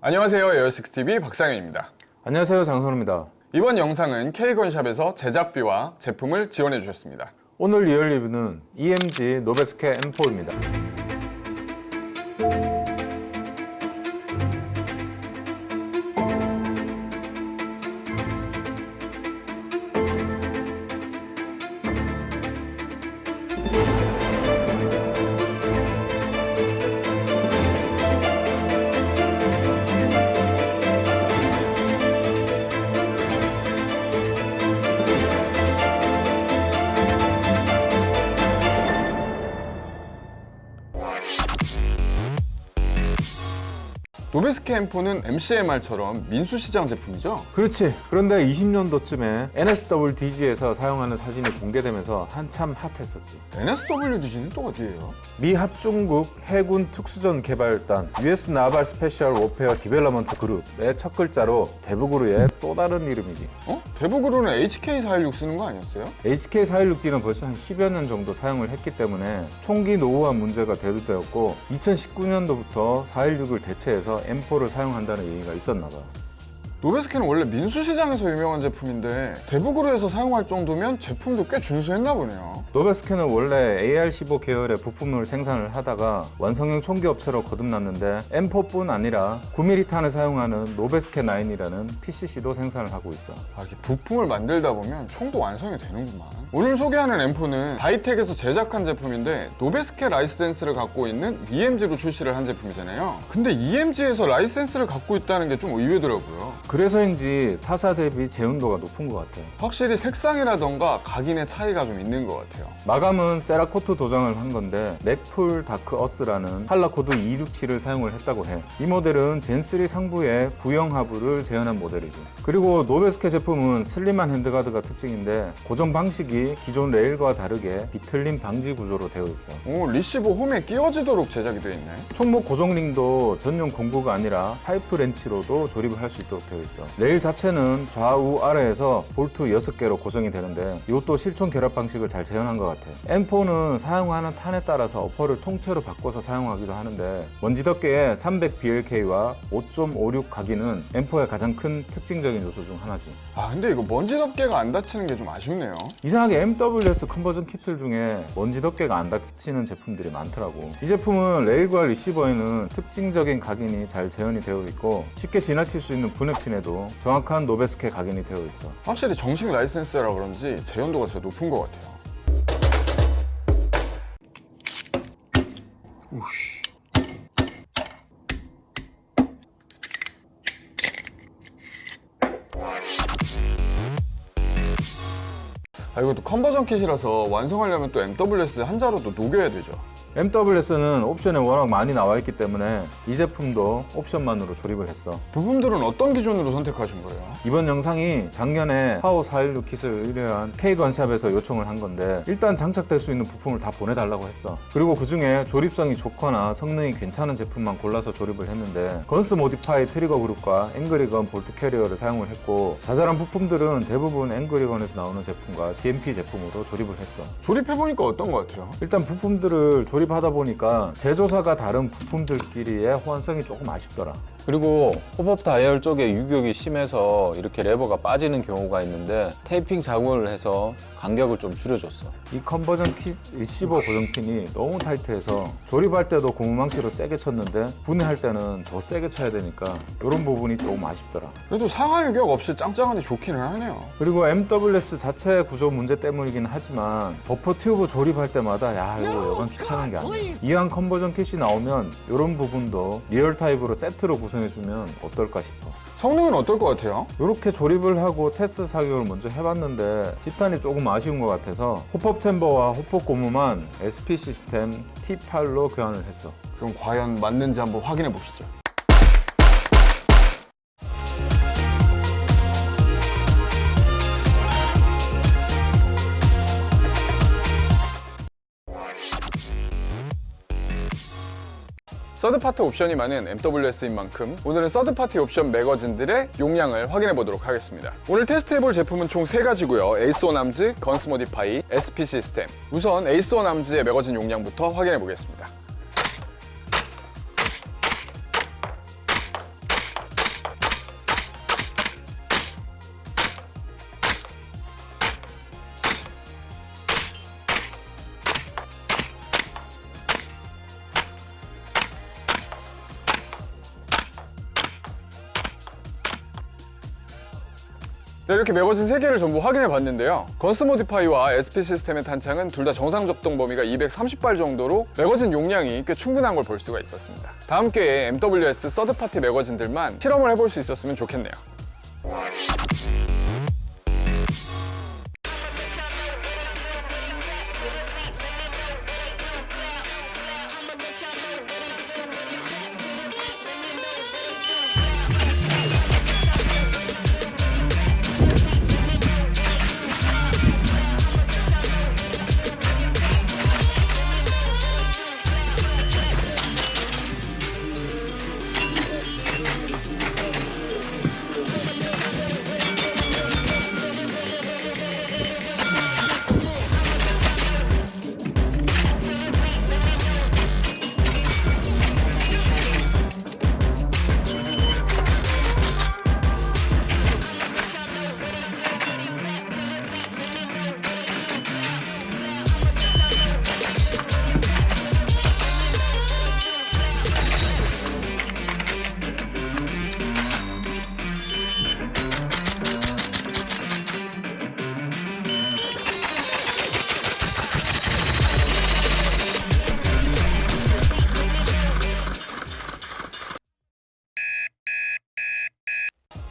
안녕하세요 에어식스TV 박상현입니다. 안녕하세요 장선우입니다. 이번 영상은 K건샵에서 제작비와 제품을 지원해 주셨습니다. 오늘 리얼 리뷰는 EMG Noveske M4입니다 Noveske M4는 MCMR처럼 민수시장 제품이죠? 그렇지 그런데 20년도쯤에 NSWDG에서 사용하는 사진이 공개되면서 한참 핫했었지 NSWDG는 또 어디예요? 미 합중국 해군 특수전 개발단 US 나발 스페셜 워페어 디벨로먼트 그룹의 첫 글자로 DEVGRU의 또 다른 이름이지 어? DEVGRU는 HK416 쓰는 거 아니었어요? HK416D는 벌써 한 10여 년 정도 사용을 했기 때문에 총기 노후화 문제가 대두되었고 2019년도부터 416을 대체해서 M4를 사용한다는 얘기가 있었나 봐. Noveske는 원래 민수시장에서 유명한 제품인데 DEVGRU에서 사용할 정도면 제품도 꽤 준수했나 보네요. Noveske는 원래 AR-15 계열의 부품을 생산을 하다가 완성형 총기 업체로 거듭났는데 M4뿐 아니라 9mm 탄을 사용하는 Noveske 9이라는 PCC도 생산을 하고 있어. 아, 이게 부품을 만들다 보면 총도 완성이 되는구만. 오늘 소개하는 M4는 Dytac에서 제작한 제품인데 Noveske 라이센스를 갖고 있는 EMG로 출시를 한 제품이잖아요. 근데 EMG에서 라이센스를 갖고 있다는 게 좀 의외더라고요 그래서인지 타사 대비 재현도가 높은 것 같아. 확실히 색상이라던가 각인의 차이가 좀 있는 것 같아요 마감은 Cerakote 도장을 한 건데 Magpul Dark Earth라는 컬러코드 267을 사용을 했다고 해. 이 모델은 Gen3 상부에 구형 하부를 재현한 모델이지. 그리고 Noveske 제품은 슬림한 handguard가 특징인데 고정 방식이 기존 레일과 다르게 비틀림 방지 구조로 되어 있어. 오 리시버 홈에 끼워지도록 제작이 되어 있네 총목 고정링도 전용 공구가 아니라 파이프 렌치로도 조립을 할 수 있도록 되어 있어. 레일 자체는 좌우 아래에서 볼트 6개로 고정이 되는데 이것도 실총 결합 방식을 잘 재현한 것 같아. M4는 사용하는 탄에 따라서 upper를 통째로 바꿔서 사용하기도 하는데 먼지 덮개의 300BLK와 5.56 각인은 M4의 가장 큰 특징적인 요소 중 하나지. 아 근데 이거 먼지 덮개가 안 닫히는 게 좀 아쉽네요 이상하게 MWS conversion 키트들 중에 먼지 덮개가 안 닫히는 제품들이 많더라고 이 제품은 레일과 리시버에는 특징적인 각인이 잘 재현이 되어 있고 쉽게 지나칠 수 있는 분해 핀에도 정확한 Noveske 각인이 되어 있어. 확실히 정식 라이센스라 그런지 재현도가 진짜 높은 것 같아요. 아 이것도 conversion kit이라서 완성하려면 또 MWS 한 자루 또 녹여야 되죠 MWS는 옵션에 워낙 많이 나와 있기 때문에 이 제품도 옵션만으로 조립을 했어 부품들은 어떤 기준으로 선택하신 거예요? 이번 영상이 작년에 파워 416 kit을 의뢰한 K건샵에서 요청을 한 건데 일단 장착될 수 있는 부품을 다 보내달라고 했어 그리고 그 중에 조립성이 좋거나 성능이 괜찮은 제품만 골라서 조립을 했는데 Guns Modify trigger group과 Angry Gun bolt carrier를 사용을 했고 자잘한 부품들은 대부분 Angry Gun에서 나오는 제품과 GMP 제품으로 조립을 했어 조립해보니까 어떤 것 같아요? 일단 부품들을 조립 하다 보니까 제조사가 다른 부품들끼리의 호환성이 조금 아쉽더라 그리고 hop-up 다이얼 쪽에 유격이 심해서 이렇게 레버가 빠지는 경우가 있는데 테이핑 작업을 해서 간격을 좀 줄여줬어. 이 conversion kit 리시버 고정핀이 너무 타이트해서 조립할 때도 고무망치로 세게 쳤는데 분해할 때는 더 세게 쳐야 되니까 이런 부분이 조금 아쉽더라. 그래도 상하 유격 없이 짱짱하니 좋기는 하네요. 그리고 MWS 자체 구조 문제 때문이긴 하지만 buffer tube 조립할 때마다 야 이거 여간 귀찮은 게 아니야. 이왕 conversion kit이 나오면 이런 부분도 리얼 타입으로 세트로 구성 해주면 어떨까 싶어. 성능은 어떨 것 같아요? 이렇게 조립을 하고 테스트 사격을 먼저 해봤는데 지탄이 조금 아쉬운 것 같아서 호법 챔버와 호법 고무만 SP 시스템 T8로 교환을 했어. 그럼 과연 맞는지 한번 확인해 보시죠 third party 옵션이 많은 MWS인 만큼 오늘은 third party 옵션 매거진들의 용량을 확인해 보도록 하겠습니다. 오늘 테스트해볼 제품은 총 3가지고요. Ace One Arms, Guns Modify, SP System. 우선 Ace One Arms의 매거진 용량부터 확인해 보겠습니다 네, 이렇게 매거진 3개를 전부 확인해 봤는데요. 건스 모디파이와 SP 시스템의 탄창은 둘 다 정상 접동 범위가 230발 정도로 매거진 용량이 꽤 충분한 걸 볼 수가 있었습니다. 다음 기회에 MWS 서드파티 매거진들만 실험을 해볼 수 있었으면 좋겠네요.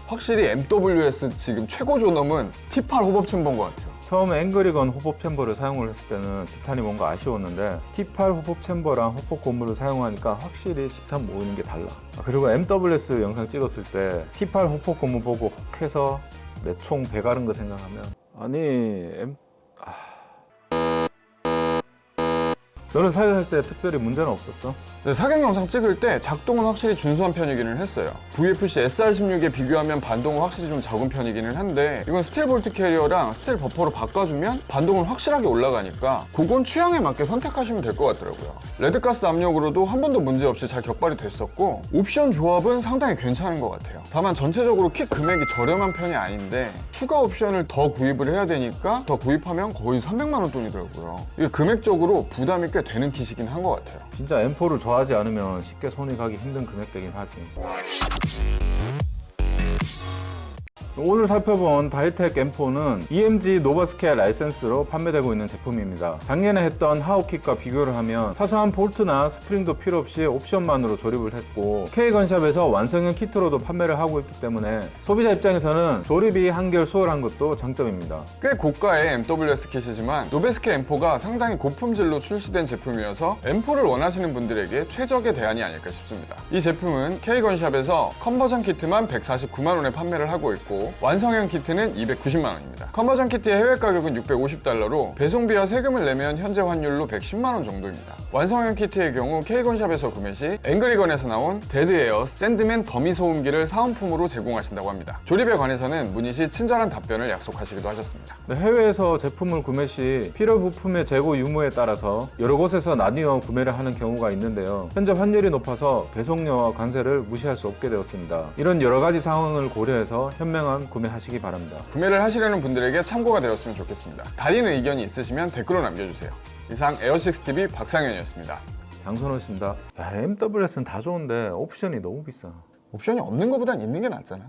확실히 MWS 지금 최고 존엄은 T8 hop-up chamber인 것 같아요. 처음에 앵그리건 hop-up chamber를 사용을 했을 때는 집탄이 뭔가 아쉬웠는데 T8 호법 챔버랑 호법 고무를 사용하니까 확실히 집탄 모이는 게 달라. 아, 그리고 MWS 영상 찍었을 때 T8 hop-up 고무 보고 혹해서 내 총 배가른 거 생각하면 아니 M 아... 너는 사격할 때 특별히 문제는 없었어? 네, 사격 영상 찍을 때 작동은 확실히 준수한 편이기는 했어요. VFC SR16에 비교하면 반동은 확실히 좀 적은 편이기는 한데 이건 스틸 볼트 캐리어랑 스틸 버퍼로 바꿔주면 반동은 확실하게 올라가니까 그건 취향에 맞게 선택하시면 될 것 같더라고요. red gas 압력으로도 한 번도 문제 없이 잘 격발이 됐었고 옵션 조합은 상당히 괜찮은 것 같아요. 다만 전체적으로 킥 금액이 저렴한 편이 아닌데 추가 옵션을 더 구입을 해야 되니까 더 구입하면 거의 300만 원 돈이더라고요. 이게 금액적으로 부담이 꽤 되는 kit이긴 한 것 같아요. 진짜 M4를 좋아하지 않으면 쉽게 손이 가기 힘든 금액대긴 하지. 오늘 살펴본 Dytac M4는 EMG Noveske 라이센스로 판매되고 있는 제품입니다. 작년에 했던 하우킥과 비교를 하면 사소한 볼트나 스프링도 필요 없이 옵션만으로 조립을 했고 K건샵에서 완성형 키트로도 판매를 하고 있기 때문에 소비자 입장에서는 조립이 한결 수월한 것도 장점입니다. 꽤 고가의 MWS 킷이지만 노베스케 M4가 상당히 고품질로 출시된 제품이어서 M4를 원하시는 분들에게 최적의 대안이 아닐까 싶습니다. 이 제품은 K건샵에서 conversion 키트만 149만 원에 판매를 하고 있고 완성형 키트는 290만 원입니다. conversion 키트의 해외 가격은 650달러로 배송비와 세금을 내면 현재 환율로 110만 원 정도입니다. 완성형 키트의 경우 K건샵에서 구매 시 앵그리건에서 나온 Dead Air Sandman 더미 소음기를 사은품으로 제공하신다고 합니다. 조립에 관해서는 문의 시 친절한 답변을 약속하시기도 하셨습니다. 네, 해외에서 제품을 구매 시 필요 부품의 재고 유무에 따라서 여러 곳에서 나뉘어 구매를 하는 경우가 있는데요. 현재 환율이 높아서 배송료와 관세를 무시할 수 없게 되었습니다. 이런 여러 가지 상황을 고려해서 현명한 구매하시기 바랍니다. 구매를 하시려는 분들에게 참고가 되었으면 좋겠습니다. 다른 의견이 있으시면 댓글로 남겨주세요. 이상 에어식스TV 박상현이었습니다. 장선호씨입니다. 야, MWS는 다 좋은데 옵션이 너무 비싸. 옵션이 없는 것보단 있는 게 낫잖아.